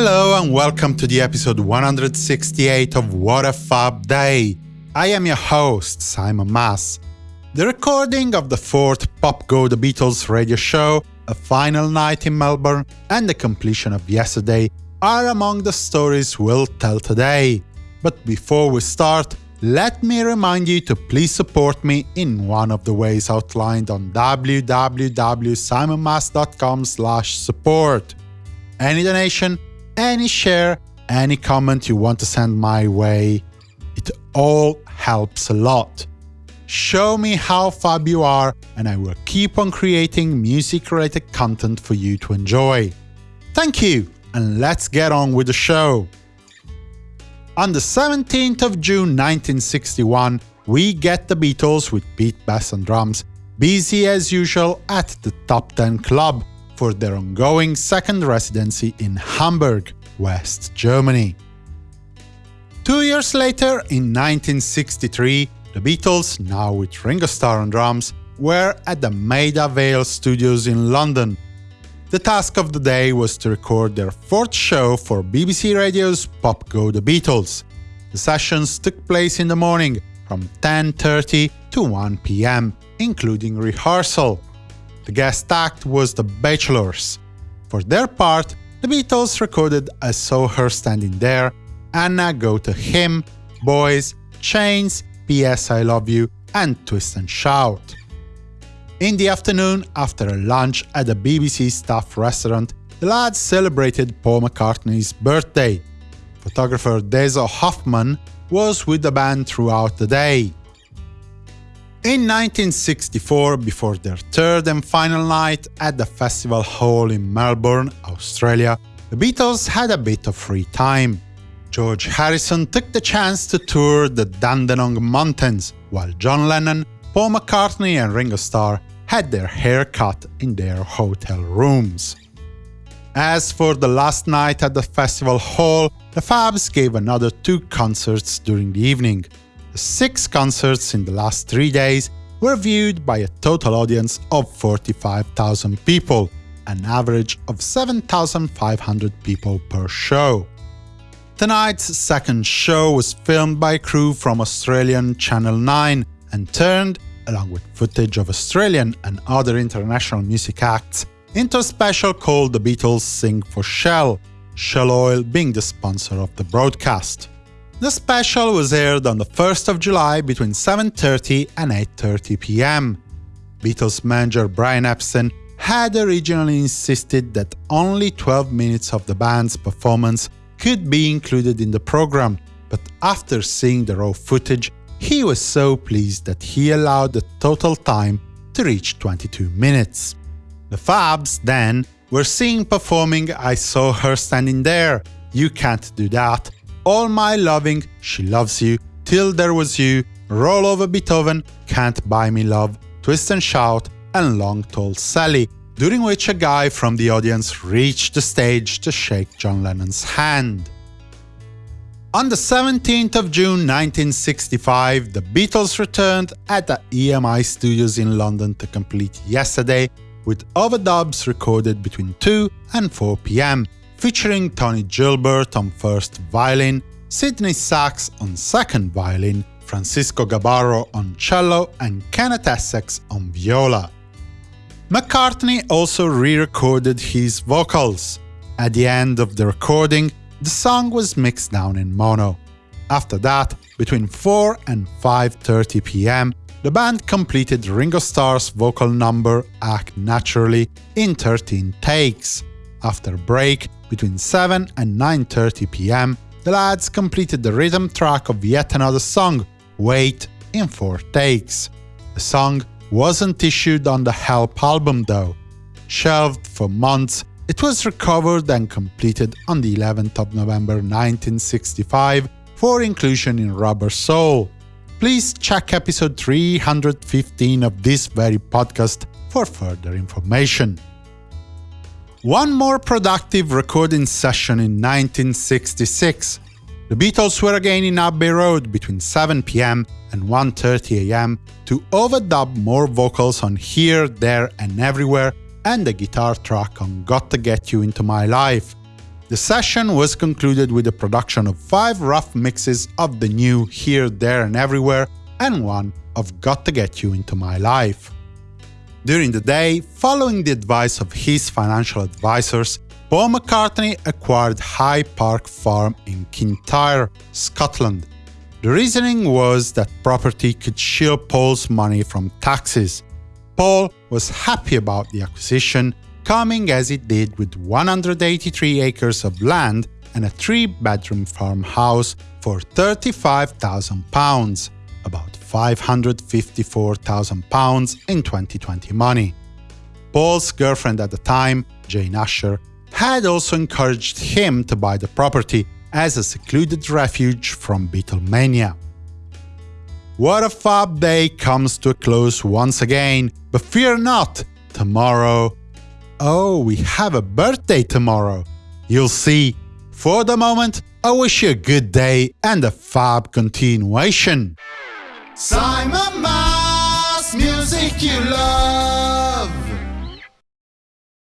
Hello and welcome to the episode 168 of What a Fab Day. I am your host, Simon Mas. The recording of the fourth Pop Go The Beatles radio show, a final night in Melbourne, and the completion of yesterday are among the stories we'll tell today. But before we start, let me remind you to please support me in one of the ways outlined on www.simonmas.com support. Any donation, any share, any comment you want to send my way, it all helps a lot. Show me how fab you are and I will keep on creating music-related content for you to enjoy. Thank you, and let's get on with the show. On the 17th of June 1961, we get the Beatles with Pete Best on drums, busy as usual at the Top 10 Club for their ongoing second residency in Hamburg, West Germany. Two years later, in 1963, the Beatles, now with Ringo Starr on drums, were at the Maida Vale Studios in London the task of the day was to record their fourth show for BBC Radio's Pop Go The Beatles. The sessions took place in the morning, from 10.30 to 1 pm, including rehearsal. The guest act was The Bachelors. For their part, the Beatles recorded I Saw Her Standing There, Anna Go To Him, Boys, Chains, P.S. I Love You, and Twist and Shout. In the afternoon, after a lunch at the BBC staff restaurant, the lads celebrated Paul McCartney's birthday. Photographer Dezo Hoffman was with the band throughout the day. In 1964, before their third and final night at the festival hall in Melbourne, Australia, the Beatles had a bit of free time. George Harrison took the chance to tour the Dandenong Mountains, while John Lennon, Paul McCartney and Ringo Starr had their hair cut in their hotel rooms. As for the last night at the festival hall, the Fabs gave another two concerts during the evening. The six concerts in the last three days were viewed by a total audience of 45,000 people, an average of 7,500 people per show. Tonight's second show was filmed by a crew from Australian Channel 9 and turned along with footage of Australian and other international music acts, into a special called The Beatles Sing for Shell, Shell Oil being the sponsor of the broadcast. The special was aired on the 1st of July between 7.30 and 8.30 pm. Beatles manager Brian Epstein had originally insisted that only 12 minutes of the band's performance could be included in the program, but after seeing the raw footage, he was so pleased that he allowed the total time to reach 22 minutes. The Fabs, then, were seen performing I Saw Her Standing There, You Can't Do That, All My Loving, She Loves You, Till There Was You, Roll Over Beethoven, Can't Buy Me Love, Twist and Shout, and Long Tall Sally, during which a guy from the audience reached the stage to shake John Lennon's hand. On the 17th of June 1965, the Beatles returned at the EMI studios in London to complete Yesterday, with overdubs recorded between 2 and 4 pm, featuring Tony Gilbert on first violin, Sidney Sachs on second violin, Francisco Gabarro on cello, and Kenneth Essex on viola. McCartney also re-recorded his vocals. At the end of the recording, the song was mixed down in mono. After that, between 4 and 5.30 pm, the band completed Ringo Starr's vocal number Act Naturally in 13 takes. After a break, between 7 and 9.30 pm, the lads completed the rhythm track of yet another song, Wait, in 4 takes. The song wasn't issued on the Help album though. Shelved for months, it was recovered and completed on the 11th of November 1965 for inclusion in Rubber Soul. Please check episode 315 of this very podcast for further information. One more productive recording session in 1966. The Beatles were again in Abbey Road between 7 pm and 1.30 am to overdub more vocals on Here, There and Everywhere and the guitar track on Got to Get You Into My Life. The session was concluded with the production of five rough mixes of the new Here, There and Everywhere and one of Got to Get You Into My Life. During the day, following the advice of his financial advisors, Paul McCartney acquired High Park Farm in Kintyre, Scotland. The reasoning was that property could shield Paul's money from taxes. Paul was happy about the acquisition, coming as it did with 183 acres of land and a three-bedroom farmhouse for £35,000, about £554,000 in 2020 money. Paul's girlfriend at the time, Jane Asher, had also encouraged him to buy the property as a secluded refuge from Beatlemania. What a fab day comes to a close once again, but fear not, tomorrow… Oh, we have a birthday tomorrow! You'll see. For the moment, I wish you a good day and a fab continuation. Simon Mas, music you love.